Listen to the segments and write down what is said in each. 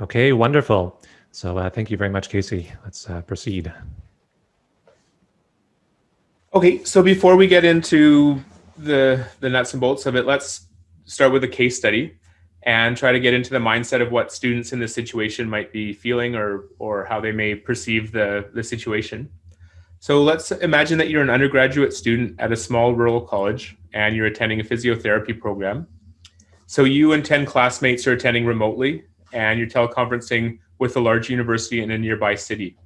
Okay, wonderful. So uh, thank you very much, Casey. Let's uh, proceed. Okay, so before we get into the, the nuts and bolts of it, let's start with a case study and try to get into the mindset of what students in this situation might be feeling or, or how they may perceive the, the situation. So let's imagine that you're an undergraduate student at a small rural college and you're attending a physiotherapy program. So you and 10 classmates are attending remotely and you're teleconferencing with a large university in a nearby city.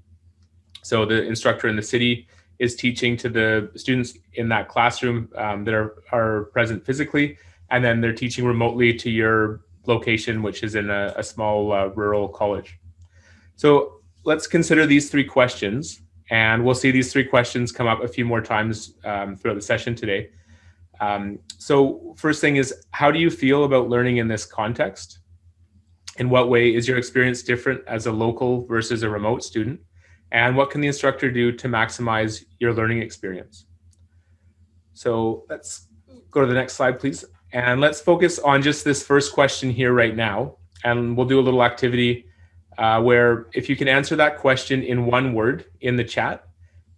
So the instructor in the city is teaching to the students in that classroom um, that are, are present physically, and then they're teaching remotely to your location, which is in a, a small uh, rural college. So let's consider these three questions, and we'll see these three questions come up a few more times um, throughout the session today. Um, so first thing is, how do you feel about learning in this context? In what way is your experience different as a local versus a remote student? And what can the instructor do to maximize your learning experience? So let's go to the next slide, please. And let's focus on just this first question here right now. And we'll do a little activity uh, where if you can answer that question in one word in the chat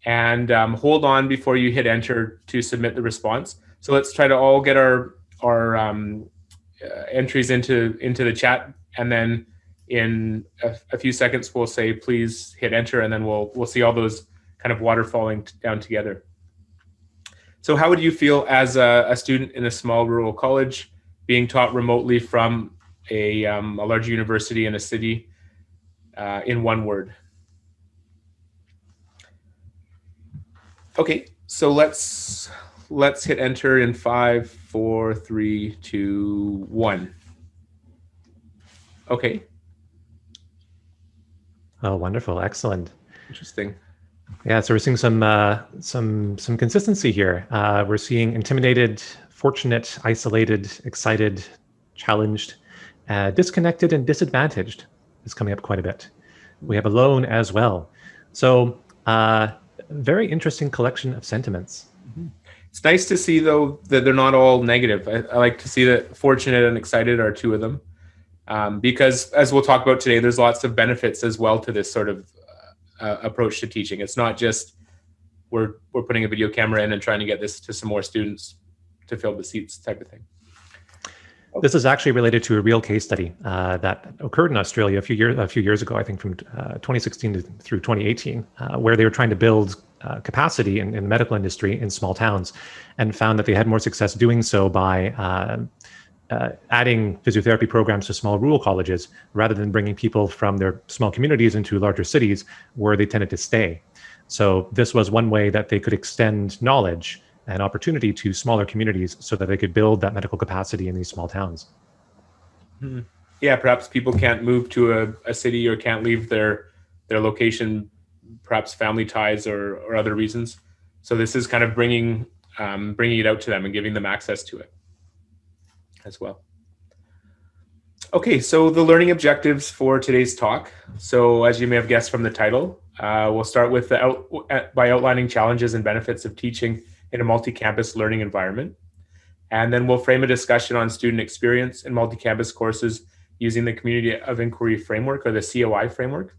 and um, hold on before you hit enter to submit the response. So let's try to all get our, our um, uh, entries into, into the chat and then in a, a, few seconds we'll say please hit enter and then we'll we'll see all those kind of waterfalling down together. So how would you feel as a, a, student in a small rural college being taught remotely from a, um, a large university in a city uh, in one word? Okay, so let's let's hit enter in five, four, three, two, one. Okay. Oh, wonderful. Excellent. Interesting. Yeah, so we're seeing some uh, some some consistency here. Uh, we're seeing intimidated, fortunate, isolated, excited, challenged, uh, disconnected, and disadvantaged is coming up quite a bit. We have alone as well. So uh, very interesting collection of sentiments. Mm-hmm. It's nice to see though that they're not all negative. I, I like to see that fortunate and excited are two of them um, because as we'll talk about today, there's lots of benefits as well to this sort of uh, uh, approach to teaching. It's not just we're we're putting a video camera in and trying to get this to some more students to fill the seats type of thing. This is actually related to a real case study uh, that occurred in Australia a few years a few years ago, I think from uh, 2016 to, through 2018, uh, where they were trying to build uh, capacity in, in, the medical industry in small towns, and found that they had more success doing so by uh, uh, adding physiotherapy programs to small rural colleges rather than bringing people from their small communities into larger cities where they tended to stay. So this was one way that they could extend knowledge and opportunity to smaller communities so that they could build that medical capacity in these small towns. Hmm. Yeah, perhaps people can't move to a, a city or can't leave their their location, perhaps family ties or, or other reasons. So this is kind of bringing um, bringing it out to them and giving them access to it as well. Okay, so the learning objectives for today's talk. So as you may have guessed from the title, uh, we'll start with the out, by outlining challenges and benefits of teaching in a multi-campus learning environment. And then we'll frame a discussion on student experience in multi-campus courses using the Community of Inquiry Framework or the COI framework.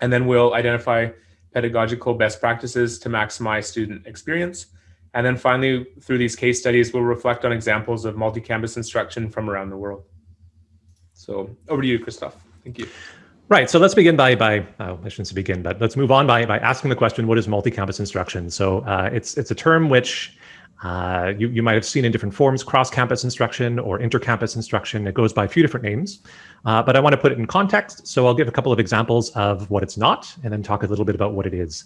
And then we'll identify pedagogical best practices to maximize student experience and then finally, through these case studies, we'll reflect on examples of multi-campus instruction from around the world. So over to you, Christoph. Thank you. Right. So let's begin by by uh, I shouldn't begin, but let's move on by by asking the question: What is multi-campus instruction? So uh, it's it's a term which uh, you you might have seen in different forms: cross-campus instruction or inter-campus instruction. It goes by a few different names, uh, but I want to put it in context. So I'll give a couple of examples of what it's not, and then talk a little bit about what it is.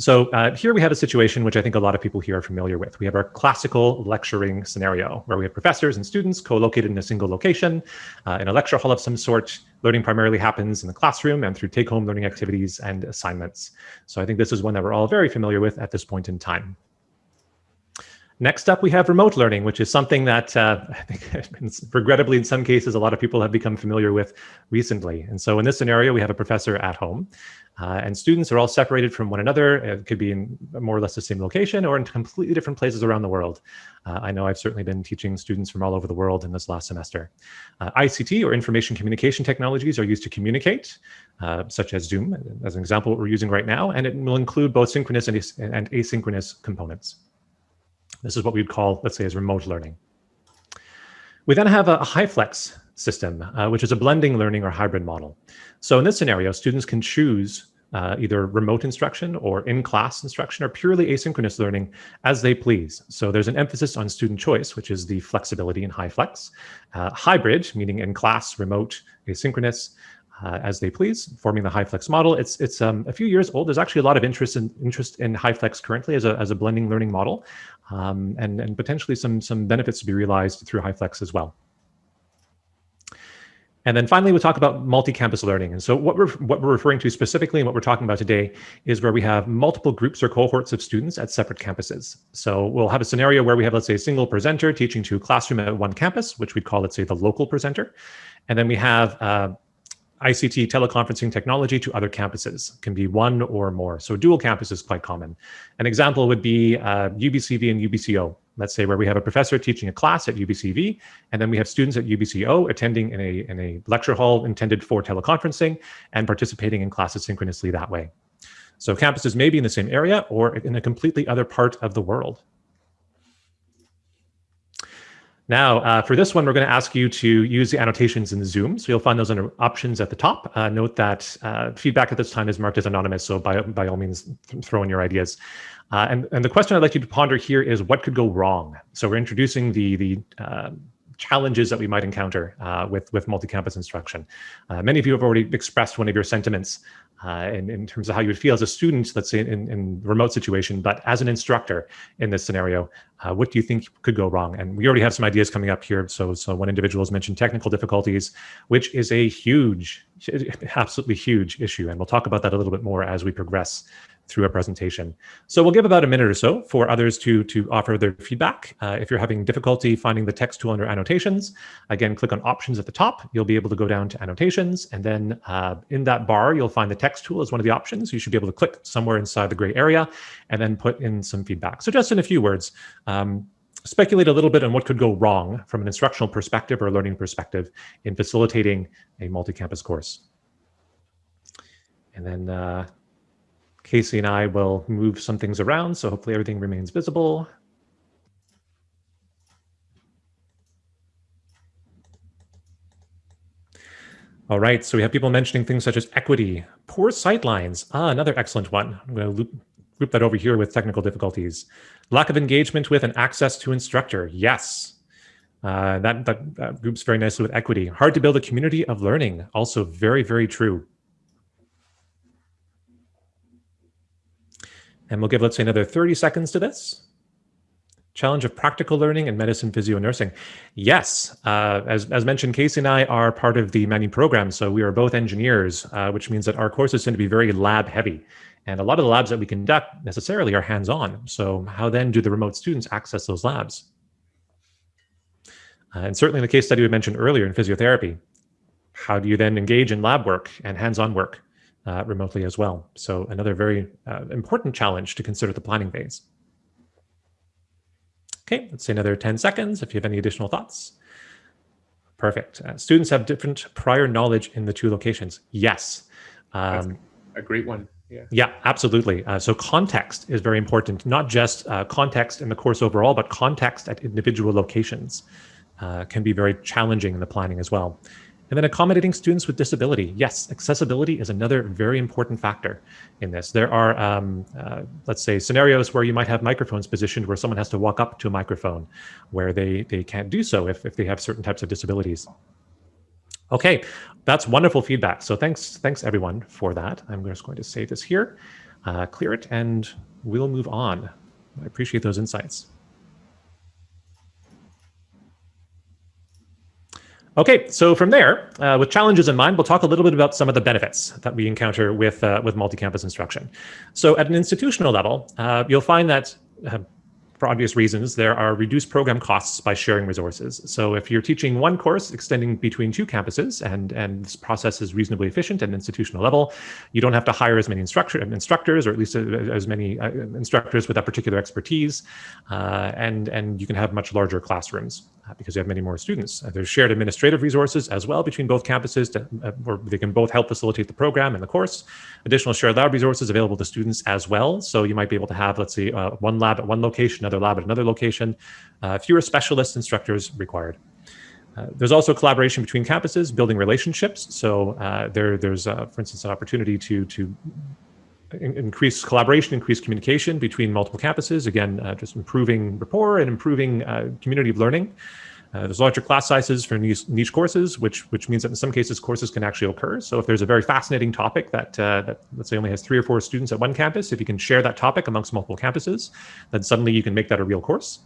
So uh, here we have a situation which I think a lot of people here are familiar with. We have our classical lecturing scenario where we have professors and students co-located in a single location uh, in a lecture hall of some sort. Learning primarily happens in the classroom and through take-home learning activities and assignments. So I think this is one that we're all very familiar with at this point in time. Next up, we have remote learning, which is something that uh, I think, regrettably, in some cases, a lot of people have become familiar with recently. And so in this scenario, we have a professor at home, uh, and students are all separated from one another. It could be in more or less the same location or in completely different places around the world. Uh, I know I've certainly been teaching students from all over the world in this last semester. Uh, ICT or information communication technologies are used to communicate, uh, such as Zoom, as an example, we're using right now, and it will include both synchronous and, and asynchronous components. This is what we'd call, let's say, as remote learning. We then have a HyFlex system, uh, which is a blending learning or hybrid model. So in this scenario, students can choose uh, either remote instruction or in-class instruction or purely asynchronous learning as they please. So there's an emphasis on student choice, which is the flexibility in HyFlex. Uh, hybrid, meaning in-class, remote, asynchronous, uh, as they please, forming the HyFlex model. It's it's um, a few years old. There's actually a lot of interest in interest in HyFlex currently as a as a blending learning model, um, and and potentially some some benefits to be realized through HyFlex as well. And then finally, we'll talk about multi-campus learning. And so what we're, what we're referring to specifically and what we're talking about today is where we have multiple groups or cohorts of students at separate campuses. So we'll have a scenario where we have, let's say, a single presenter teaching to a classroom at one campus, which we'd call, let's say, the local presenter. And then we have uh, ICT teleconferencing technology to other campuses, can be one or more. So dual campus is quite common. An example would be uh, UBCV and UBCO. Let's say where we have a professor teaching a class at UBCV, and then we have students at UBCO attending in a, in a lecture hall intended for teleconferencing and participating in classes synchronously that way. So campuses may be in the same area or in a completely other part of the world. Now, uh, for this one, we're going to ask you to use the annotations in Zoom. So you'll find those under options at the top. Uh, note that uh, feedback at this time is marked as anonymous, so by, by all means, th throw in your ideas. Uh, and, and the question I'd like you to ponder here is what could go wrong? So we're introducing the, the uh, challenges that we might encounter uh, with, with multi-campus instruction. many of you have already expressed one of your sentiments uh, in, in terms of how you would feel as a student, let's say in, in remote situation, but as an instructor in this scenario, uh, what do you think could go wrong? And we already have some ideas coming up here. So, so one individual has mentioned technical difficulties, which is a huge, absolutely huge issue. And we'll talk about that a little bit more as we progress through a presentation. So we'll give about a minute or so for others to, to offer their feedback. Uh, if you're having difficulty finding the text tool under annotations, again, click on options at the top. You'll be able to go down to annotations. And then uh, in that bar, you'll find the text tool as one of the options. You should be able to click somewhere inside the gray area and then put in some feedback. So just in a few words, um, speculate a little bit on what could go wrong from an instructional perspective or learning perspective in facilitating a multi-campus course. And then uh, Casey and I will move some things around, so hopefully everything remains visible. All right, so we have people mentioning things such as equity, poor sightlines. Ah, another excellent one. I'm going to loop, group that over here with technical difficulties. Lack of engagement with and access to instructor. Yes, uh, that, that, that groups very nicely with equity. Hard to build a community of learning. Also very, very true. And we'll give, let's say, another 30 seconds to this. Challenge of practical learning and medicine, physio, nursing. Yes, uh, as, as mentioned, Casey and I are part of the many program. So we are both engineers, uh, which means that our courses tend to be very lab heavy. And a lot of the labs that we conduct necessarily are hands-on. So how then do the remote students access those labs? Uh, and certainly in the case study we mentioned earlier in physiotherapy, how do you then engage in lab work and hands-on work? Uh, remotely as well. So another very uh, important challenge to consider the planning phase. Okay, let's say another 10 seconds if you have any additional thoughts. Perfect. Uh, students have different prior knowledge in the two locations. Yes. Um, a great one. Yeah, yeah absolutely. Uh, so context is very important, not just uh, context in the course overall, but context at individual locations uh, can be very challenging in the planning as well. And then accommodating students with disability. Yes, accessibility is another very important factor in this. There are, um, uh, let's say, scenarios where you might have microphones positioned where someone has to walk up to a microphone where they, they can't do so if, if they have certain types of disabilities. Okay, that's wonderful feedback. So thanks, thanks everyone for that. I'm just going to save this here, uh, clear it, and we'll move on. I appreciate those insights. Okay, so from there, uh, with challenges in mind, we'll talk a little bit about some of the benefits that we encounter with, uh, with multi-campus instruction. So at an institutional level, uh, you'll find that uh, for obvious reasons, there are reduced program costs by sharing resources. So if you're teaching one course extending between two campuses and, and this process is reasonably efficient at an institutional level, you don't have to hire as many instructor, instructors or at least as many uh, instructors with that particular expertise. Uh, and, and you can have much larger classrooms uh, because you have many more students. Uh, there's shared administrative resources as well between both campuses to, uh, where they can both help facilitate the program and the course. Additional shared lab resources available to students as well. So you might be able to have, let's say, uh, one lab at one location, another lab at another location, uh, fewer specialist instructors required. Uh, there's also collaboration between campuses, building relationships. So uh, there, there's, uh, for instance, an opportunity to, to in increase collaboration, increase communication between multiple campuses. Again, uh, just improving rapport and improving uh, community of learning. Uh, there's larger class sizes for niche, niche, courses, which which means that in some cases courses can actually occur. So if there's a very fascinating topic that uh, that let's say only has three or four students at one campus, if you can share that topic amongst multiple campuses, then suddenly you can make that a real course.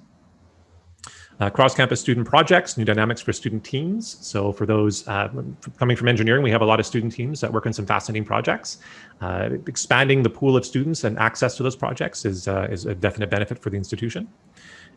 Uh, cross-campus student projects, new dynamics for student teams. So for those uh, coming from engineering, we have a lot of student teams that work on some fascinating projects. Uh, expanding the pool of students and access to those projects is, uh, is a definite benefit for the institution.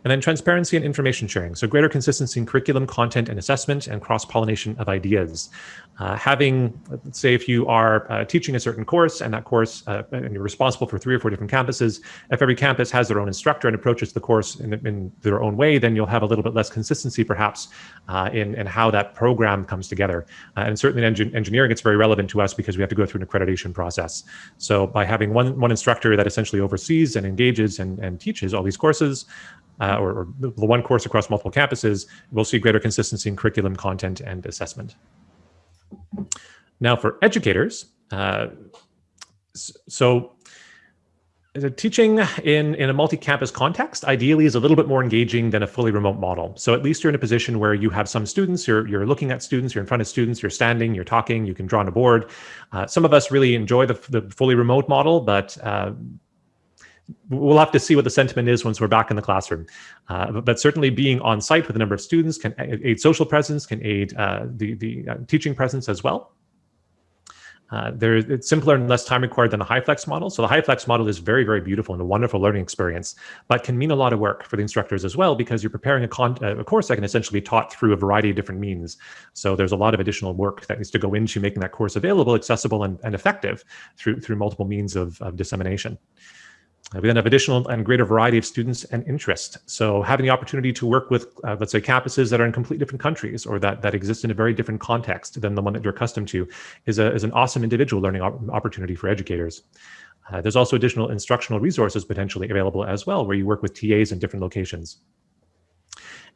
And then transparency and information sharing. So greater consistency in curriculum, content, and assessment, and cross-pollination of ideas. Uh, having, let's say if you are uh, teaching a certain course and that course, uh, and you're responsible for three or four different campuses, if every campus has their own instructor and approaches the course in, in their own way, then you'll have a little bit less consistency perhaps uh, in, in how that program comes together. Uh, and certainly in engin engineering, it's very relevant to us because we have to go through an accreditation process. So by having one, one instructor that essentially oversees and engages and, and teaches all these courses, uh, or, or, the one course across multiple campuses, we'll see greater consistency in curriculum, content, and assessment. Now for educators, uh, so teaching in, in a multi-campus context ideally is a little bit more engaging than a fully remote model. So at least you're in a position where you have some students, you're, you're looking at students, you're in front of students, you're standing, you're talking, you can draw on a board. Uh, some of us really enjoy the, the fully remote model, but uh, we'll have to see what the sentiment is once we're back in the classroom. Uh, but, certainly being on site with a number of students can aid social presence, can aid uh, the, the uh, teaching presence as well. Uh, there, it's simpler and less time required than the HyFlex model. So the HyFlex model is very, very beautiful and a wonderful learning experience, but can mean a lot of work for the instructors as well because you're preparing a, con a, course that can essentially be taught through a variety of different means. So there's a lot of additional work that needs to go into making that course available, accessible, and, and effective through, through multiple means of, of dissemination. Uh, we then have additional and greater variety of students and interest. So having the opportunity to work with, uh, let's say, campuses that are in completely different countries or that, that exist in a very different context than the one that you're accustomed to is, a, is an awesome individual learning opportunity for educators. Uh, there's also additional instructional resources potentially available as well, where you work with TAs in different locations.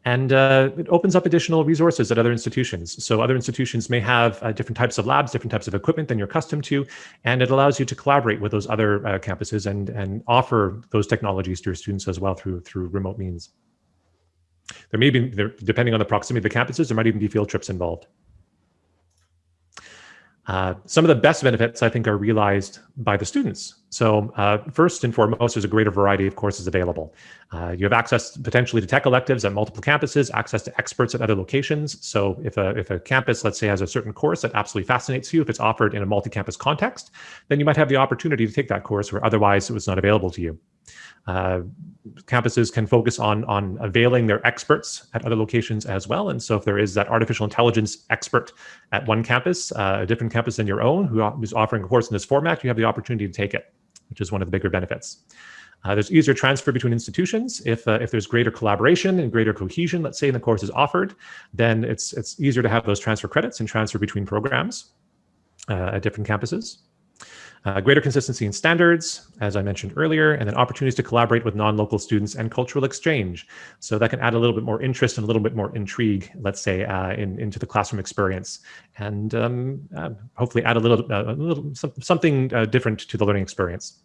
And uh, it opens up additional resources at other institutions. So other institutions may have uh, different types of labs, different types of equipment than you're accustomed to, and it allows you to collaborate with those other uh, campuses and, and offer those technologies to your students as well through, through remote means. There may be, there, depending on the proximity of the campuses, there might even be field trips involved. Uh, some of the best benefits, I think, are realized by the students. So uh, first and foremost, there's a greater variety of courses available. Uh, you have access potentially to tech electives at multiple campuses, access to experts at other locations. So if a, if a campus, let's say, has a certain course that absolutely fascinates you, if it's offered in a multi-campus context, then you might have the opportunity to take that course where otherwise it was not available to you. Uh, campuses can focus on, on availing their experts at other locations as well. And so if there is that artificial intelligence expert at one campus, uh, a different campus than your own, who is offering a course in this format, you have the opportunity to take it, which is one of the bigger benefits. Uh, there's easier transfer between institutions. If, uh, if there's greater collaboration and greater cohesion, let's say, in the course is offered, then it's, it's easier to have those transfer credits and transfer between programs uh, at different campuses. Uh, greater consistency in standards, as I mentioned earlier, and then opportunities to collaborate with non-local students and cultural exchange. So that can add a little bit more interest and a little bit more intrigue, let's say, uh, in, into the classroom experience, and um, uh, hopefully add a little, uh, a little something uh, different to the learning experience.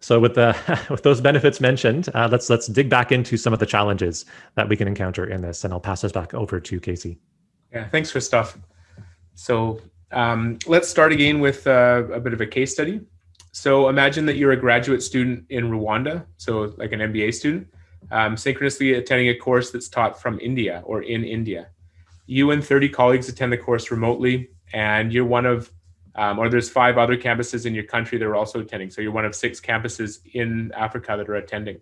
So with the with those benefits mentioned, uh, let's let's dig back into some of the challenges that we can encounter in this, and I'll pass this back over to Casey. Yeah, thanks, Christophe. So um, let's start again with uh, a bit of a case study. So imagine that you're a graduate student in Rwanda, so like an MBA student, um, synchronously attending a course that's taught from India or in India. You and 30 colleagues attend the course remotely, and you're one of Um, or there's five other campuses in your country that are also attending. So you're one of six campuses in Africa that are attending.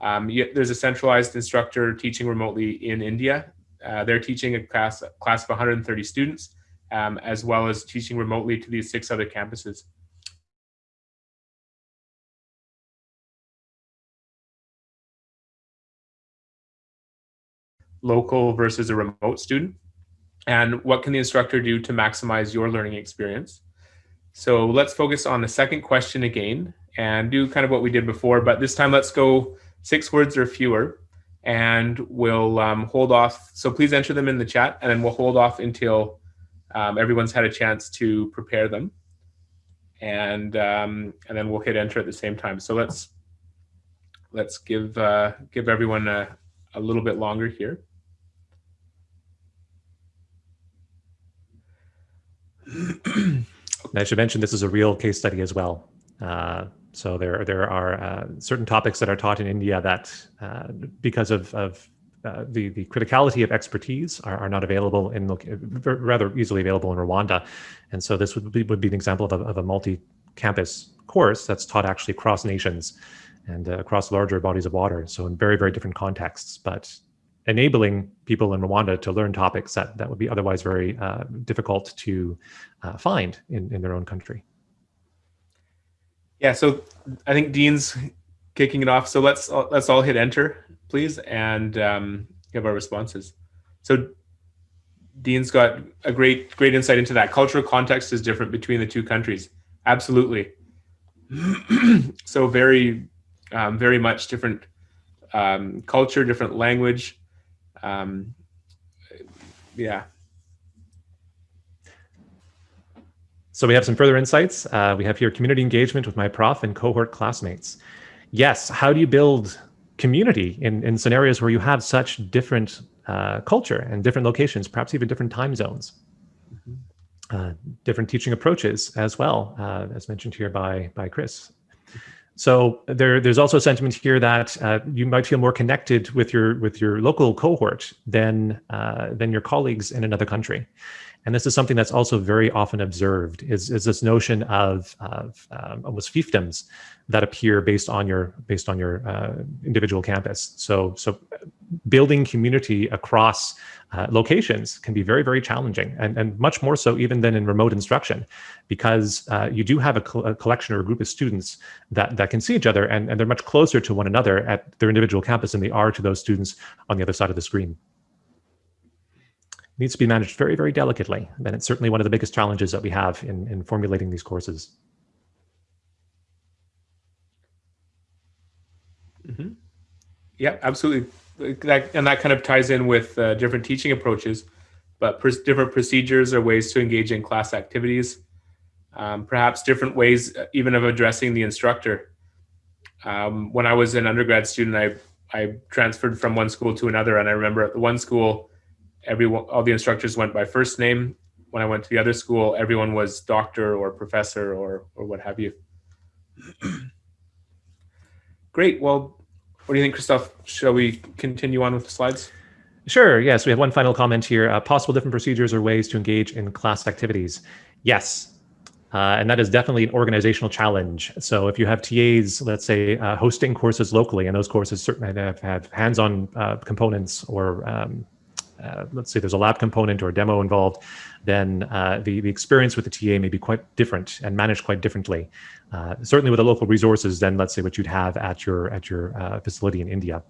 Um, you, there's a centralized instructor teaching remotely in India. Uh, they're teaching a class, class of 130 students, um, as well as teaching remotely to these six other campuses. Local versus a remote student and what can the instructor do to maximize your learning experience? So let's focus on the second question again and do kind of what we did before, but this time let's go six words or fewer and we'll um, hold off. So please enter them in the chat and then we'll hold off until um, everyone's had a chance to prepare them. And, um, and then we'll hit enter at the same time. So let's, let's give, uh, give everyone a, a little bit longer here. I should mention this is a real case study as well. Uh, so there there are uh, certain topics that are taught in India that, uh, because of, of uh, the the criticality of expertise, are, are not available in rather easily available in Rwanda, and so this would be would be an example of a, of a multi-campus course that's taught actually across nations and uh, across larger bodies of water. So in very very different contexts, but enabling people in Rwanda to learn topics that, that would be otherwise very uh, difficult to uh, find in, in their own country. Yeah, so I think Dean's kicking it off. So let's let's all hit enter, please, and um, give our responses. So Dean's got a great great insight into that. Cultural context is different between the two countries. Absolutely. so very um, very much different um, culture, different language, um, yeah. So we have some further insights. Uh, we have here community engagement with my prof and cohort classmates. Yes, how do you build community in, in scenarios where you have such different uh, culture and different locations, perhaps even different time zones? Mm-hmm. Uh, different teaching approaches as well, uh, as mentioned here by, by Chris. So there, there's also a sentiment here that uh, you might feel more connected with your with your local cohort than uh, than your colleagues in another country, and this is something that's also very often observed. Is is this notion of of um, almost fiefdoms that appear based on your based on your uh, individual campus. So so building community across uh, locations can be very, very challenging and, and much more so even than in remote instruction because uh, you do have a, co a, collection or a group of students that, that can see each other and, and they're much closer to one another at their individual campus than they are to those students on the other side of the screen. Needs to be managed very, very delicately. And it's certainly one of the biggest challenges that we have in, in formulating these courses. Mm -hmm. Yeah, absolutely that, and that kind of ties in with uh, different teaching approaches, but pr different procedures or ways to engage in class activities, um, perhaps different ways uh, even of addressing the instructor. Um, when I was an undergrad student, I, I transferred from one school to another, and I remember at the one school, everyone, all the instructors went by first name. When I went to the other school, everyone was doctor or professor or, or what have you. Great. Well, what do you think, Christoph? Shall we continue on with the slides? Sure. Yes, we have one final comment here. Uh, possible different procedures or ways to engage in class activities. Yes, uh, and that is definitely an organizational challenge. So if you have TAs, let's say, uh, hosting courses locally, and those courses certainly have, have hands-on uh, components or um, uh, let's say there's a lab component or a demo involved, then uh, the, the experience with the TA may be quite different and managed quite differently. Uh, certainly with the local resources than let's say what you'd have at your at your uh, facility in India.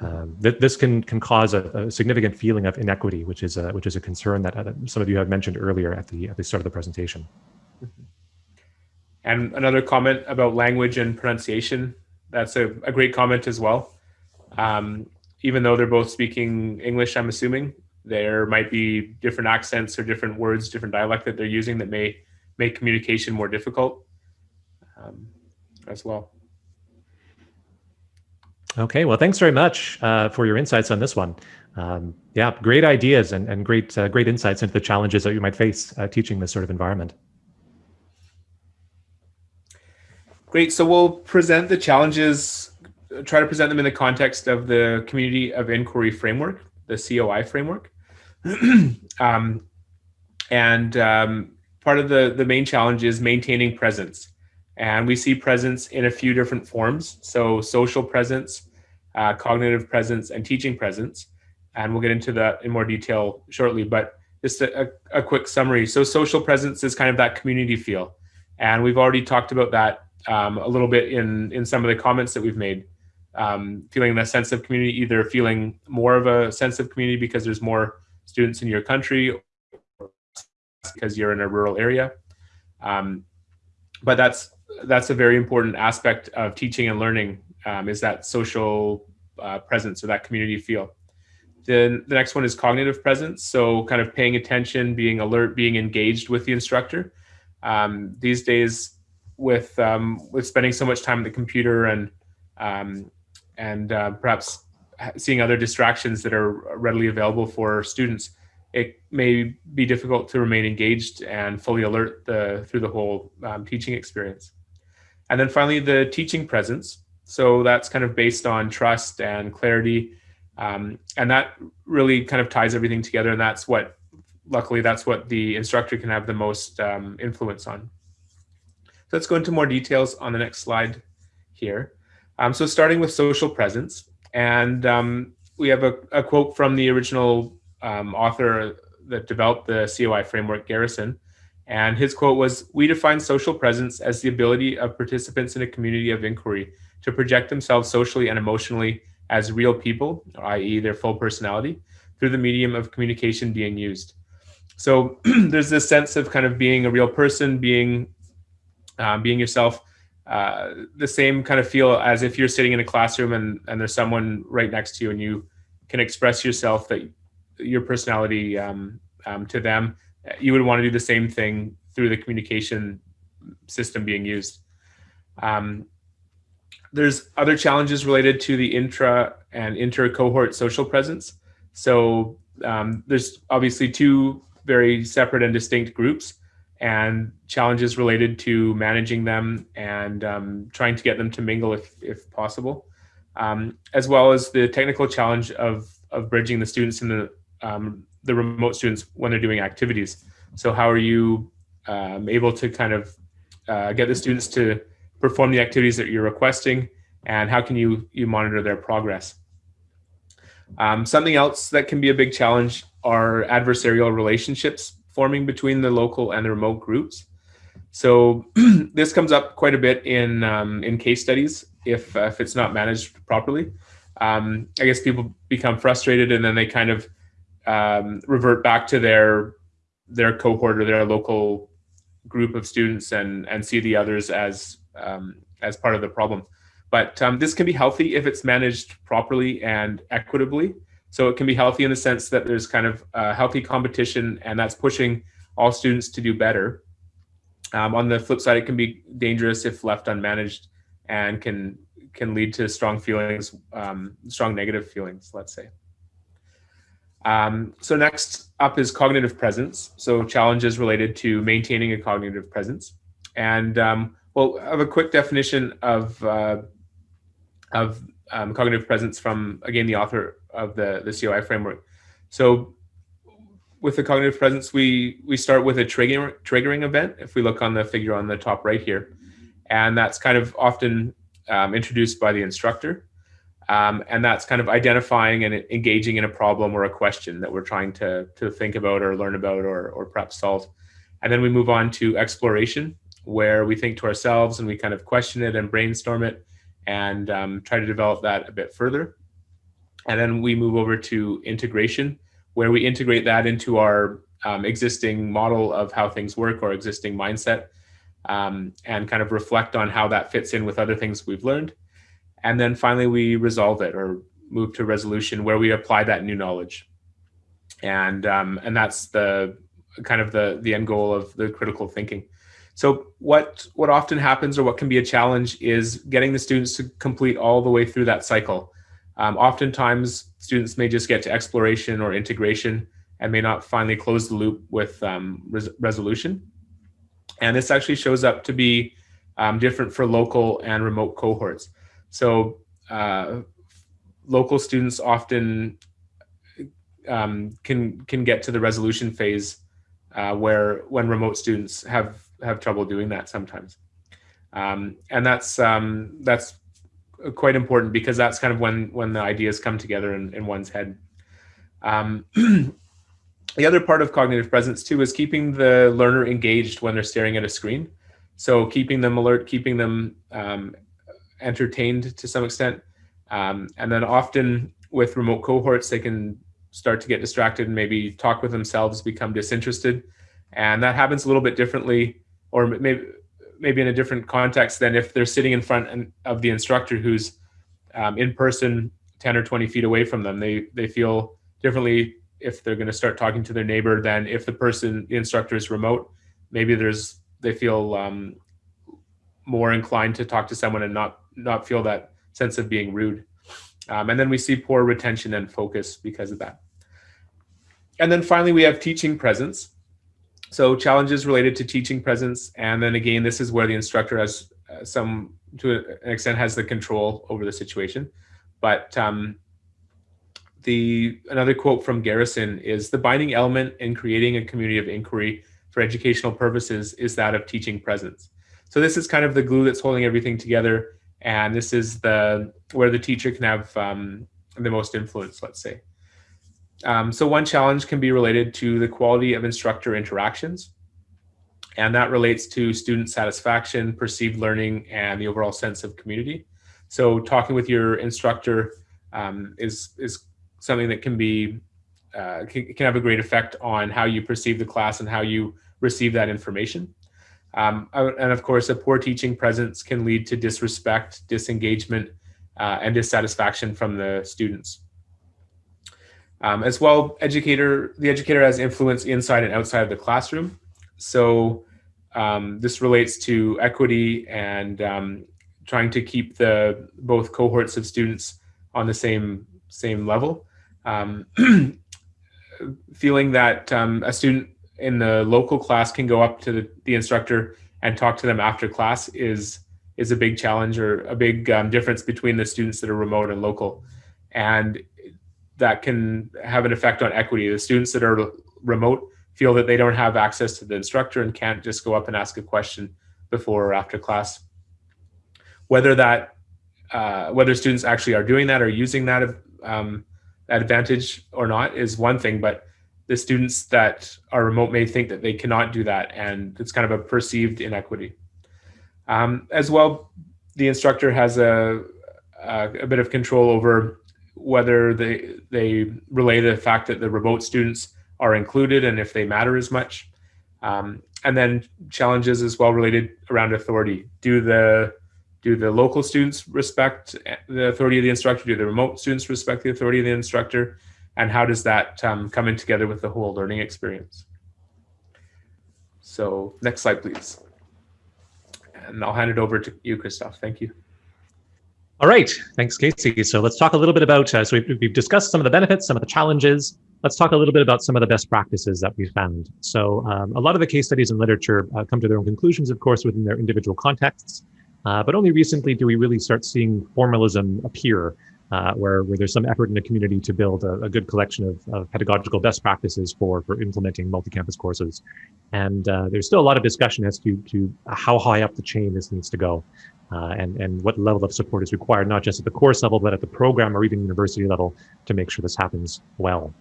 Um, th this can can cause a, a, significant feeling of inequity, which is a, which is a concern that uh, some of you have mentioned earlier at the at the start of the presentation. And another comment about language and pronunciation. That's a, a great comment as well. Um, even though they're both speaking English, I'm assuming there might be different accents or different words, different dialect that they're using that may make communication more difficult um, as well. Okay, well, thanks very much uh, for your insights on this one. Um, yeah, great ideas and, and great uh, great insights into the challenges that you might face uh, teaching this sort of environment. Great, so we'll present the challenges try to present them in the context of the community of inquiry framework, the COI framework. um, and um, part of the, the main challenge is maintaining presence. And we see presence in a few different forms. So social presence, uh, cognitive presence, and teaching presence. And we'll get into that in more detail shortly, but just a, a, quick summary. So social presence is kind of that community feel. And we've already talked about that um, a little bit in, in some of the comments that we've made. Um, feeling that sense of community, either feeling more of a sense of community because there's more students in your country because you're in a rural area. Um, but that's that's a very important aspect of teaching and learning um, is that social uh, presence or that community feel. Then the next one is cognitive presence. So kind of paying attention, being alert, being engaged with the instructor. Um, these days, with um, with spending so much time at the computer and um, and uh, perhaps seeing other distractions that are readily available for students, it may be difficult to remain engaged and fully alert the, through the whole um, teaching experience. And then finally, the teaching presence. So that's kind of based on trust and clarity. Um, and that really kind of ties everything together. And that's what, luckily, that's what the instructor can have the most um, influence on. So let's go into more details on the next slide here. Um, so starting with social presence. And um, we have a, a, quote from the original um, author that developed the COI framework, Garrison. And his quote was, we define social presence as the ability of participants in a community of inquiry to project themselves socially and emotionally as real people, i.e. their full personality, through the medium of communication being used. So there's this sense of kind of being a real person, being, uh, being yourself, uh, the same kind of feel as if you're sitting in a classroom and, and there's someone right next to you and you can express yourself that your personality um, um, to them, you would want to do the same thing through the communication system being used. Um, there's other challenges related to the intra and inter cohort social presence. So um, there's obviously two very separate and distinct groups and challenges related to managing them and um, trying to get them to mingle if, if possible, um, as well as the technical challenge of, of bridging the students and the um, the remote students when they're doing activities. So how are you um, able to kind of uh, get the students to perform the activities that you're requesting and how can you, you monitor their progress? Um, something else that can be a big challenge are adversarial relationships forming between the local and the remote groups. So this comes up quite a bit in um, in case studies if uh, if it's not managed properly. Um, I guess people become frustrated and then they kind of um, revert back to their their cohort or their local group of students and and see the others as um, as part of the problem. But um, this can be healthy if it's managed properly and equitably. So it can be healthy in the sense that there's kind of a healthy competition and that's pushing all students to do better. Um, on the flip side, it can be dangerous if left unmanaged and can can lead to strong feelings, um, strong negative feelings, let's say. Um, so next up is cognitive presence. So challenges related to maintaining a cognitive presence. And um, well, I have a quick definition of, uh, of um, cognitive presence from, again, the author of the, the COI framework. So with the cognitive presence, we, we start with a trigger, triggering event, if we look on the figure on the top right here. And that's kind of often um, introduced by the instructor. Um, and that's kind of identifying and engaging in a problem or a question that we're trying to, to think about or learn about or, or perhaps solve. And then we move on to exploration, where we think to ourselves and we kind of question it and brainstorm it and um, try to develop that a bit further. And then we move over to integration, where we integrate that into our um, existing model of how things work or existing mindset um, and kind of reflect on how that fits in with other things we've learned. And then finally, we resolve it or move to resolution where we apply that new knowledge. And, um, and that's the kind of the, the end goal of the critical thinking. So what, what often happens or what can be a challenge is getting the students to complete all the way through that cycle. Um, oftentimes, students may just get to exploration or integration and may not finally close the loop with um, res resolution. And this actually shows up to be um, different for local and remote cohorts. So uh, local students often um, can can get to the resolution phase uh, where when remote students have have trouble doing that sometimes. Um, and that's um, that's quite important because that's kind of when when the ideas come together in, in one's head. Um, the other part of cognitive presence too is keeping the learner engaged when they're staring at a screen. So keeping them alert, keeping them um, entertained to some extent. Um, and then often with remote cohorts, they can start to get distracted and maybe talk with themselves, become disinterested. And that happens a little bit differently, or maybe maybe in a different context than if they're sitting in front of the instructor who's um, in person 10 or 20 feet away from them. They, they feel differently if they're going to start talking to their neighbor than if the person, the instructor is remote. Maybe there's, they feel um, more inclined to talk to someone and not, not feel that sense of being rude. Um, and then we see poor retention and focus because of that. And then finally, we have teaching presence. So challenges related to teaching presence. And then again, this is where the instructor has uh, some, to an extent, has the control over the situation. But um, the another quote from Garrison is the binding element in creating a community of inquiry for educational purposes is that of teaching presence. So this is kind of the glue that's holding everything together. And this is the where the teacher can have um, the most influence, let's say. Um, so one challenge can be related to the quality of instructor interactions. And that relates to student satisfaction, perceived learning, and the overall sense of community. So talking with your instructor um, is, is something that can be uh, can, can, have a great effect on how you perceive the class and how you receive that information. Um, and of course, a poor teaching presence can lead to disrespect, disengagement, uh, and dissatisfaction from the students. Um, as well, educator the educator has influence inside and outside of the classroom. So um, this relates to equity and um, trying to keep the both cohorts of students on the same same level. Um, feeling that um, a student in the local class can go up to the, the, instructor and talk to them after class is is a big challenge or a big um, difference between the students that are remote and local. And that can have an effect on equity. The students that are remote feel that they don't have access to the instructor and can't just go up and ask a question before or after class. Whether that, uh, whether students actually are doing that or using that, um, advantage or not is one thing, but the students that are remote may think that they cannot do that and it's kind of a perceived inequity. Um, as well, the instructor has a, a, a bit of control over whether they they relay the fact that the remote students are included and if they matter as much. Um, and then challenges as well related around authority. Do the do the local students respect the authority of the instructor? Do the remote students respect the authority of the instructor? And how does that um, come in together with the whole learning experience? So next slide, please. And I'll hand it over to you, Christoph. Thank you. All right, thanks, Casey. So let's talk a little bit about, uh, so we've, we've, discussed some of the benefits, some of the challenges. Let's talk a little bit about some of the best practices that we've found. So um, a lot of the case studies and literature uh, come to their own conclusions, of course, within their individual contexts. Uh, but only recently do we really start seeing formalism appear, uh, where, where there's some effort in the community to build a, a good collection of, of, pedagogical best practices for, for implementing multi-campus courses. And uh, there's still a lot of discussion as to, to how high up the chain this needs to go uh, and, and what level of support is required, not just at the course level, but at the program or even university level to make sure this happens well.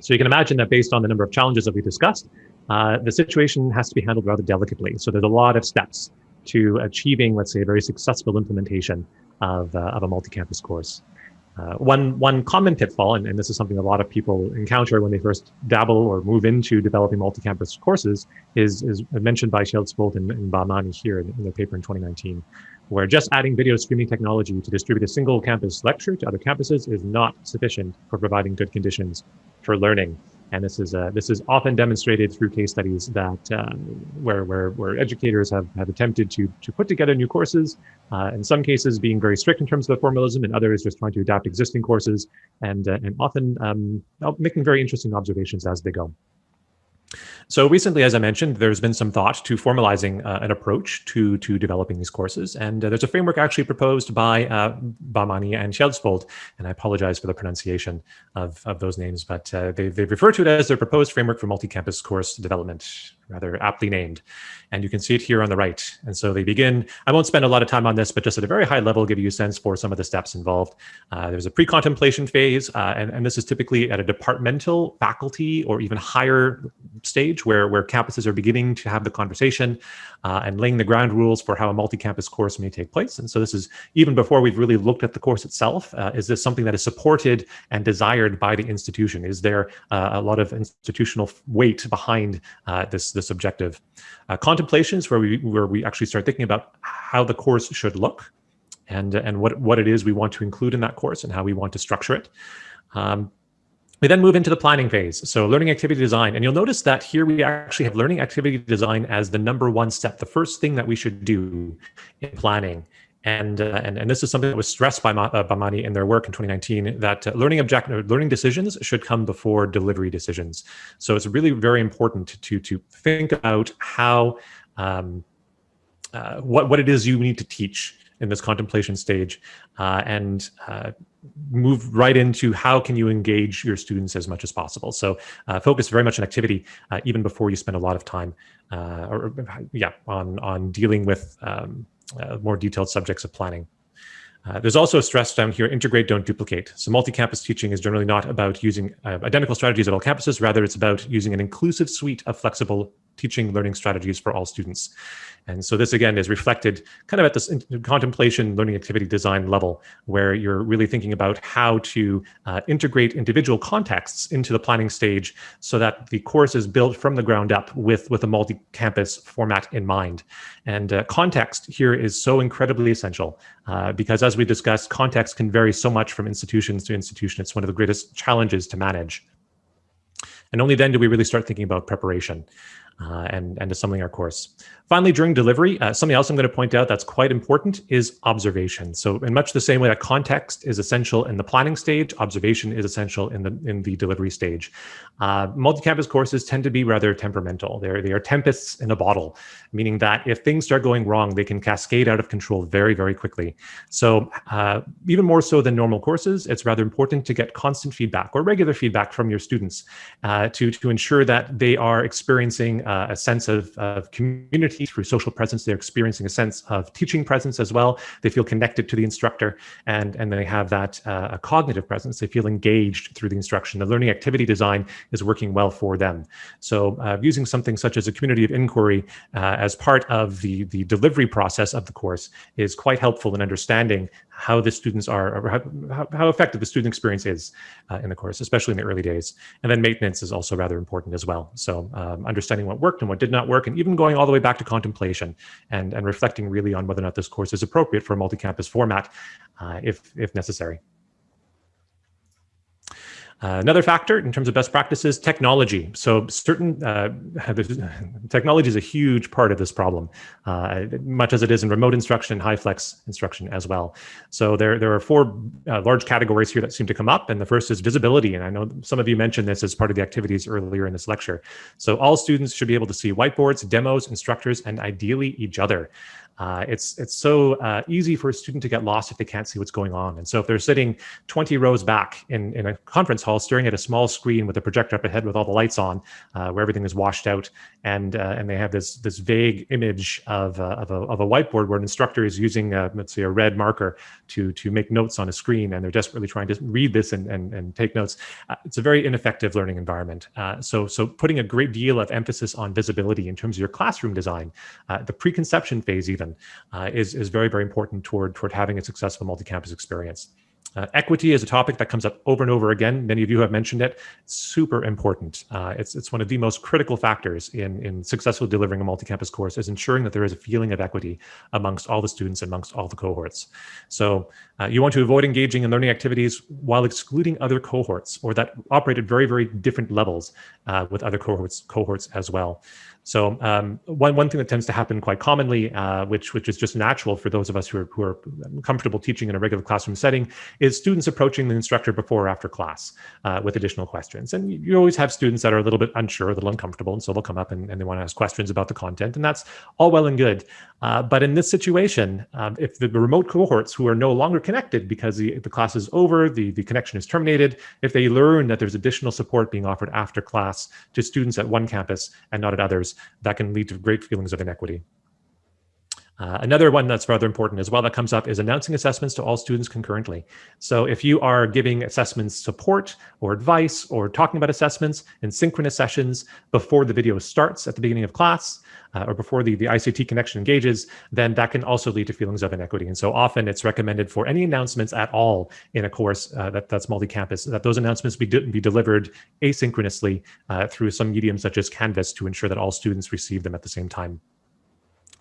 So you can imagine that based on the number of challenges that we discussed, uh, the situation has to be handled rather delicately. So there's a lot of steps to achieving, let's say, a very successful implementation of, uh, of a multi-campus course. Uh, one, one common pitfall, and, and, this is something a lot of people encounter when they first dabble or move into developing multi-campus courses, is, is mentioned by Schjeldsvold and, and Bahmani here in, in their paper in 2019, where just adding video streaming technology to distribute a single campus lecture to other campuses is not sufficient for providing good conditions for learning. And this is uh, this is often demonstrated through case studies that uh, where, where where educators have, have attempted to to put together new courses, uh, in some cases being very strict in terms of the formalism, and others just trying to adapt existing courses, and uh, and often um, making very interesting observations as they go. So recently, as I mentioned, there's been some thought to formalizing uh, an approach to, to developing these courses. And uh, there's a framework actually proposed by uh, and Schjeldsvold. And I apologize for the pronunciation of, of those names, but uh, they, they refer to it as their proposed framework for multi-campus course development rather aptly named. And you can see it here on the right. And so they begin, I won't spend a lot of time on this, but just at a very high level, give you a sense for some of the steps involved. Uh, there's a pre-contemplation phase, uh, and, and this is typically at a departmental, faculty, or even higher stage where, where campuses are beginning to have the conversation uh, and laying the ground rules for how a multi-campus course may take place. And so this is even before we've really looked at the course itself. Uh, is this something that is supported and desired by the institution? Is there uh, a lot of institutional weight behind uh, this this objective. Uh, contemplations, where we where we actually start thinking about how the course should look, and and what what it is we want to include in that course and how we want to structure it. Um, we then move into the planning phase. So learning activity design, and you'll notice that here we actually have learning activity design as the number one step, the first thing that we should do in planning. And, uh, and, and this is something that was stressed by uh, Bahmani in their work in 2019 that uh, learning object learning decisions should come before delivery decisions. So it's really very important to to think about how um, uh, what what it is you need to teach in this contemplation stage uh, and uh, move right into how can you engage your students as much as possible. So uh, focus very much on activity uh, even before you spend a lot of time uh, or yeah on on dealing with um, uh, more detailed subjects of planning. Uh, there's also a stress down here, integrate, don't duplicate. So multi-campus teaching is generally not about using uh, identical strategies at all campuses, rather it's about using an inclusive suite of flexible teaching learning strategies for all students. And so this again is reflected kind of at this contemplation learning activity design level, where you're really thinking about how to uh, integrate individual contexts into the planning stage so that the course is built from the ground up with, with a multi-campus format in mind. And uh, context here is so incredibly essential uh, because as we discussed, context can vary so much from institutions to institution. It's one of the greatest challenges to manage. And only then do we really start thinking about preparation uh, and, and assembling our course. Finally, during delivery, uh, something else I'm going to point out that's quite important is observation. So in much the same way that context is essential in the planning stage, observation is essential in the in the delivery stage. Uh, multi-campus courses tend to be rather temperamental. They're, they are tempests in a bottle, meaning that if things start going wrong, they can cascade out of control very, very quickly. So uh, even more so than normal courses, it's rather important to get constant feedback or regular feedback from your students uh, to, to ensure that they are experiencing uh, a sense of, of community through social presence. They're experiencing a sense of teaching presence as well. They feel connected to the instructor and, and they have that uh, cognitive presence. They feel engaged through the instruction. The learning activity design is working well for them. So uh, using something such as a community of inquiry uh, as part of the, the delivery process of the course is quite helpful in understanding how the students are, how, how effective the student experience is uh, in the course, especially in the early days. And then maintenance is also rather important as well. So um, understanding what worked and what did not work, and even going all the way back to contemplation and, and reflecting really on whether or not this course is appropriate for a multi-campus format uh, if, if necessary. Uh, another factor in terms of best practices, technology. So certain uh, technology is a huge part of this problem, uh, much as it is in remote instruction, high flex instruction as well. So there, there are four uh, large categories here that seem to come up. And the first is visibility. And I know some of you mentioned this as part of the activities earlier in this lecture. So all students should be able to see whiteboards, demos, instructors, and ideally each other. Uh, it's it's so uh, easy for a student to get lost if they can't see what's going on. And so if they're sitting 20 rows back in, in a conference hall, staring at a small screen with a projector up ahead with all the lights on, uh, where everything is washed out, and uh, and they have this this vague image of, uh, of, a, of a whiteboard where an instructor is using, uh, let's say, a red marker to to make notes on a screen, and they're desperately trying to read this and, and, and take notes. it's a very ineffective learning environment. so so putting a great deal of emphasis on visibility in terms of your classroom design, the preconception phase even uh, is, is very, very important toward, toward having a successful multi-campus experience. Uh, equity is a topic that comes up over and over again. Many of you have mentioned it. Super important. Uh, it's, it's one of the most critical factors in, in successfully delivering a multi-campus course is ensuring that there is a feeling of equity amongst all the students, amongst all the cohorts. So Uh, you want to avoid engaging in learning activities while excluding other cohorts or that operate at very, very different levels uh, with other cohorts, cohorts as well. So um, one, one thing that tends to happen quite commonly, uh, which, which is just natural for those of us who are, who are comfortable teaching in a regular classroom setting, is students approaching the instructor before or after class uh, with additional questions. And you always have students that are a little bit unsure, a little uncomfortable, and so they'll come up and, and they want to ask questions about the content, and that's all well and good. Uh, but in this situation, um, if the remote cohorts who are no longer connected because the, the class is over, the, the connection is terminated, if they learn that there's additional support being offered after class to students at one campus and not at others, that can lead to great feelings of inequity. Uh, another one that's rather important as well that comes up is announcing assessments to all students concurrently. So if you are giving assessments support or advice or talking about assessments in synchronous sessions before the video starts at the beginning of class uh, or before the, the ICT connection engages, then that can also lead to feelings of inequity. And so often it's recommended for any announcements at all in a course uh, that, that's multi-campus, that those announcements be, be delivered asynchronously uh, through some medium such as Canvas to ensure that all students receive them at the same time.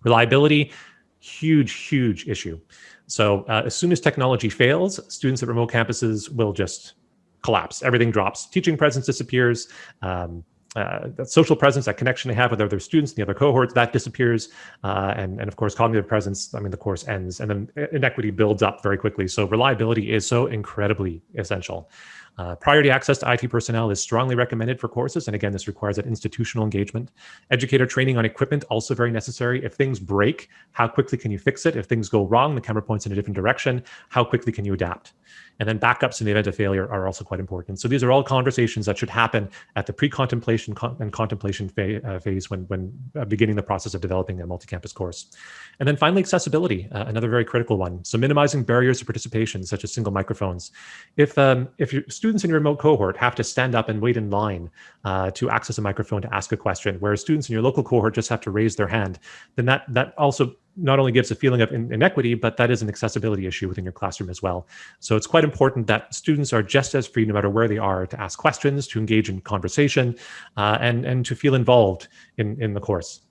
Reliability, huge, huge issue. So uh, as soon as technology fails, students at remote campuses will just collapse. Everything drops. Teaching presence disappears. Um, uh, that social presence, that connection they have with other students the other cohorts, that disappears. Uh, and, and of course, cognitive presence, I mean, the course ends and then inequity builds up very quickly. So reliability is so incredibly essential. Uh, priority access to IT personnel is strongly recommended for courses. And again, this requires that institutional engagement. Educator training on equipment, also very necessary. If things break, how quickly can you fix it? If things go wrong, the camera points in a different direction, how quickly can you adapt? And then backups in the event of failure are also quite important. So these are all conversations that should happen at the pre-contemplation and contemplation uh, phase when, when uh, beginning the process of developing a multi-campus course. And then finally, accessibility, uh, another very critical one. So minimizing barriers to participation, such as single microphones. If, um, if your students in your remote cohort have to stand up and wait in line uh, to access a microphone to ask a question, whereas students in your local cohort just have to raise their hand, then that, that also not only gives a feeling of inequity, but that is an accessibility issue within your classroom as well. So it's quite important that students are just as free, no matter where they are, to ask questions, to engage in conversation, uh, and, and to feel involved in, in the course.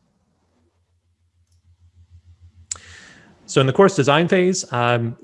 So in the course design phase, um,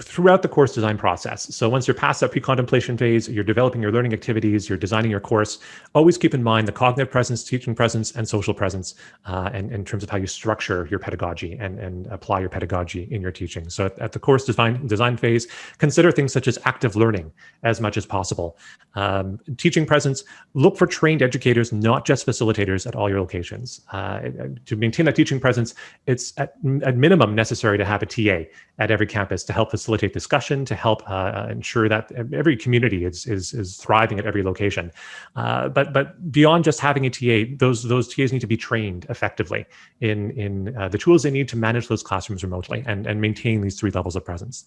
throughout the course design process. So once you're past that pre-contemplation phase, you're developing your learning activities, you're designing your course, always keep in mind the cognitive presence, teaching presence, and social presence uh, and in terms of how you structure your pedagogy and, and apply your pedagogy in your teaching. So at, at, the course design, design phase, consider things such as active learning as much as possible. Um, teaching presence, look for trained educators, not just facilitators at all your locations. Uh, to maintain that teaching presence, it's at, at minimum necessary to have a TA at every campus to help facilitate discussion, to help uh, uh, ensure that every community is, is, is thriving at every location. Uh, but, but beyond just having a TA, those, those TAs need to be trained effectively in, in the tools they need to manage those classrooms remotely and, and maintain these three levels of presence.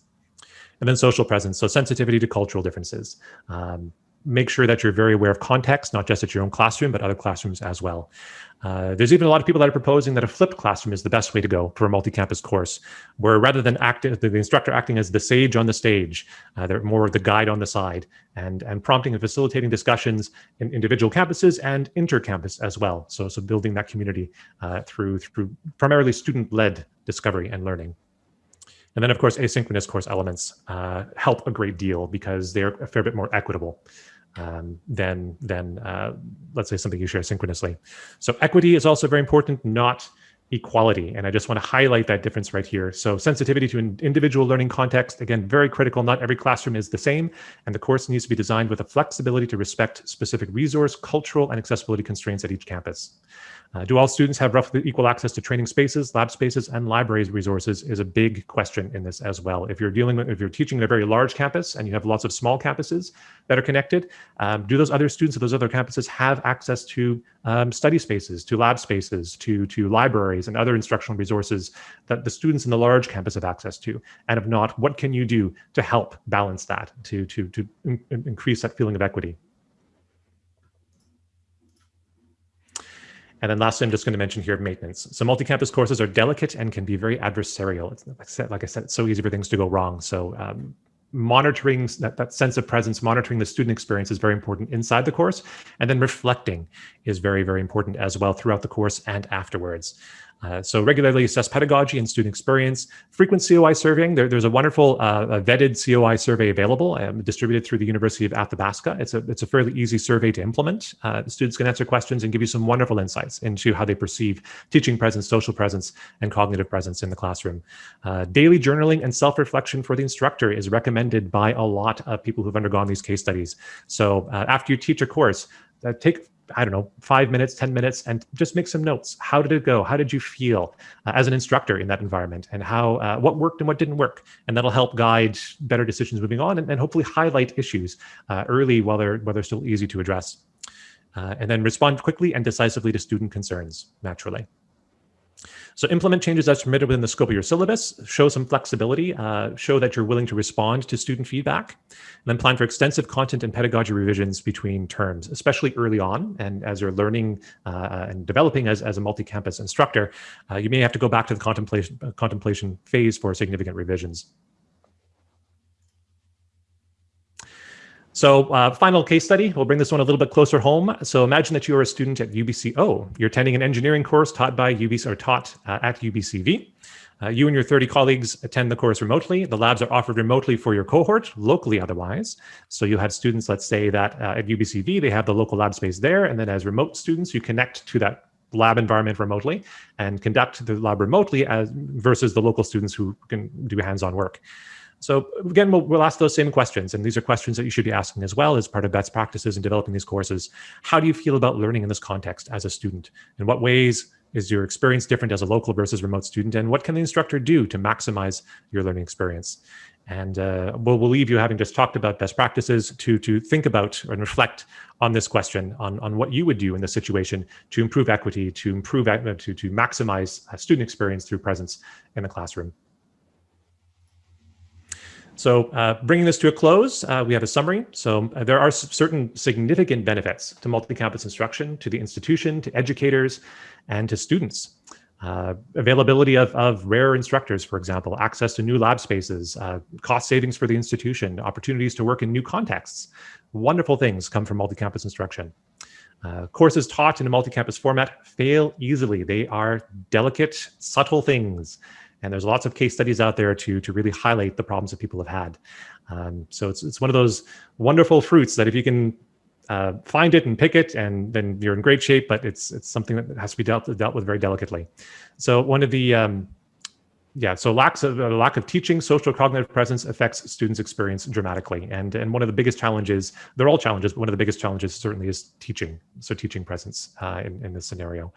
And then social presence, so sensitivity to cultural differences. Um, make sure that you're very aware of context, not just at your own classroom, but other classrooms as well. Uh, there's even a lot of people that are proposing that a flipped classroom is the best way to go for a multi-campus course, where rather than the instructor acting as the sage on the stage, uh, they're more of the guide on the side, and, and prompting and facilitating discussions in individual campuses and inter-campus as well. So, so building that community uh, through, through primarily student-led discovery and learning. And then, of course, asynchronous course elements uh, help a great deal because they're a fair bit more equitable um, than, than uh, let's say, something you share synchronously. So equity is also very important, not equality. And I just want to highlight that difference right here. So sensitivity to an individual learning context, again, very critical. Not every classroom is the same, and the course needs to be designed with a flexibility to respect specific resource, cultural, and accessibility constraints at each campus. Uh, do all students have roughly equal access to training spaces, lab spaces, and libraries resources is a big question in this as well. If you're dealing with, if you're teaching at a very large campus and you have lots of small campuses that are connected, um, do those other students at those other campuses have access to um, study spaces, to lab spaces, to, to libraries and other instructional resources that the students in the large campus have access to? And if not, what can you do to help balance that, to, to, to in increase that feeling of equity? And then lastly, I'm just going to mention here maintenance. So multi-campus courses are delicate and can be very adversarial. It's, like, I said, it's so easy for things to go wrong. So um, monitoring that, that sense of presence, monitoring the student experience is very important inside the course. And then reflecting is very, very important as well throughout the course and afterwards. Uh, so regularly assess pedagogy and student experience. Frequent COI surveying. There, there's a wonderful uh, vetted COI survey available, um, distributed through the University of Athabasca. It's a it's a fairly easy survey to implement. Uh, students can answer questions and give you some wonderful insights into how they perceive teaching presence, social presence, and cognitive presence in the classroom. Uh, daily journaling and self-reflection for the instructor is recommended by a lot of people who've undergone these case studies. So uh, after you teach a course, uh, take I don't know, five minutes, 10 minutes, and just make some notes. How did it go? How did you feel uh, as an instructor in that environment? And how, uh, what worked and what didn't work? And that'll help guide better decisions moving on and, and hopefully highlight issues uh, early while they're, while they're still easy to address. Uh, and then respond quickly and decisively to student concerns, naturally. So implement changes as permitted within the scope of your syllabus, show some flexibility, uh, show that you're willing to respond to student feedback, and then plan for extensive content and pedagogy revisions between terms, especially early on. And as you're learning uh, and developing as, as a multi-campus instructor, uh, you may have to go back to the contemplation, uh, contemplation phase for significant revisions. So uh, final case study, we'll bring this one a little bit closer home. So imagine that you're a student at UBCO. You're attending an engineering course taught by UBC or taught uh, at UBCV. Uh, you and your 30 colleagues attend the course remotely. The labs are offered remotely for your cohort, locally otherwise. So you have students, let's say that uh, at UBCV, they have the local lab space there. And then as remote students, you connect to that lab environment remotely and conduct the lab remotely as versus the local students who can do hands-on work. So again, we'll, we'll, ask those same questions, and these are questions that you should be asking as well as part of best practices in developing these courses. How do you feel about learning in this context as a student? In what ways is your experience different as a local versus remote student? And what can the instructor do to maximize your learning experience? And uh, we'll, we'll leave you having just talked about best practices to, to think about and reflect on this question, on, on what you would do in this situation to improve equity, to improve, to, to maximize student experience through presence in the classroom. So uh, bringing this to a close, uh, we have a summary. So uh, there are certain significant benefits to multi-campus instruction, to the institution, to educators, and to students. Uh, availability of, of rare instructors, for example, access to new lab spaces, uh, cost savings for the institution, opportunities to work in new contexts. Wonderful things come from multi-campus instruction. Uh, courses taught in a multi-campus format fail easily. They are delicate, subtle things and there's lots of case studies out there to, to really highlight the problems that people have had. Um, so it's, it's one of those wonderful fruits that if you can uh, find it and pick it, and then you're in great shape, but it's, it's something that has to be dealt, dealt with very delicately. So one of the, um, yeah, so lacks of, uh, lack of teaching, social cognitive presence affects students' experience dramatically. And, and one of the biggest challenges, they're all challenges, but one of the biggest challenges certainly is teaching. So teaching presence uh, in, in this scenario.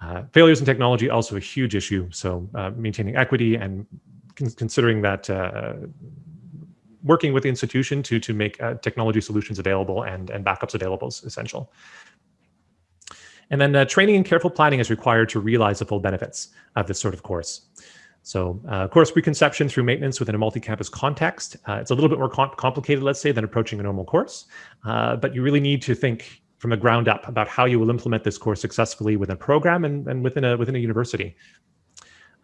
Uh, failures in technology also a huge issue. So uh, maintaining equity and con considering that uh, working with the institution to to make uh, technology solutions available and and backups available is essential. And then uh, training and careful planning is required to realize the full benefits of this sort of course. So uh, course preconception through maintenance within a multi-campus context. it's a little bit more com complicated, let's say, than approaching a normal course, but you really need to think from the ground up about how you will implement this course successfully within a program and, and within a within a university.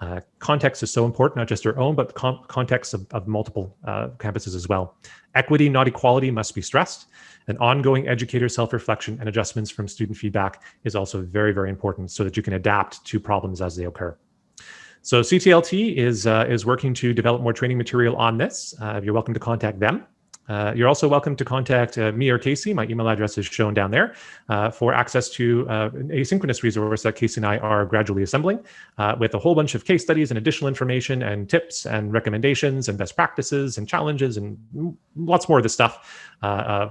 Uh, context is so important, not just your own, but con context of, of multiple uh, campuses as well. Equity, not equality, must be stressed. And ongoing educator self-reflection and adjustments from student feedback is also very, very important so that you can adapt to problems as they occur. So CTLT is, uh, is working to develop more training material on this. Uh, you're welcome to contact them. Uh, you're also welcome to contact uh, me or Casey. My email address is shown down there uh, for access to uh, an asynchronous resource that Casey and I are gradually assembling uh, with a whole bunch of case studies and additional information and tips and recommendations and best practices and challenges and lots more of this stuff uh,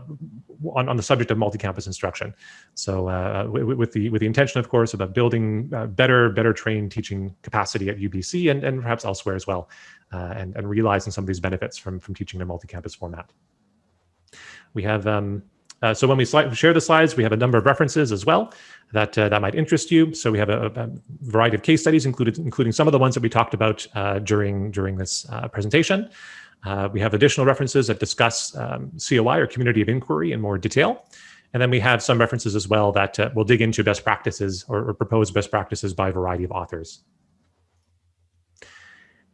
on, on the subject of multi-campus instruction. So with the with the intention, of course, about building better better trained teaching capacity at UBC and, and perhaps elsewhere as well, and, and realizing some of these benefits from, from teaching in a multi-campus format. We have, um, uh, so when we share the slides, we have a number of references as well that uh, that might interest you. So we have a, a, variety of case studies, included, including some of the ones that we talked about uh, during, during this uh, presentation. Uh, we have additional references that discuss um, COI or community of inquiry in more detail. And then we have some references as well that uh, will dig into best practices or, or propose best practices by a variety of authors.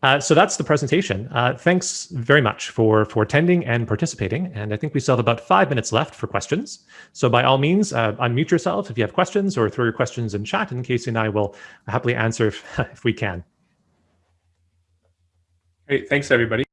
Uh, so that's the presentation. Uh, thanks very much for, for attending and participating. And I think we still have about five minutes left for questions. So by all means, uh, unmute yourself if you have questions or throw your questions in chat and Casey and I will happily answer if, if we can. Great. Thanks, everybody.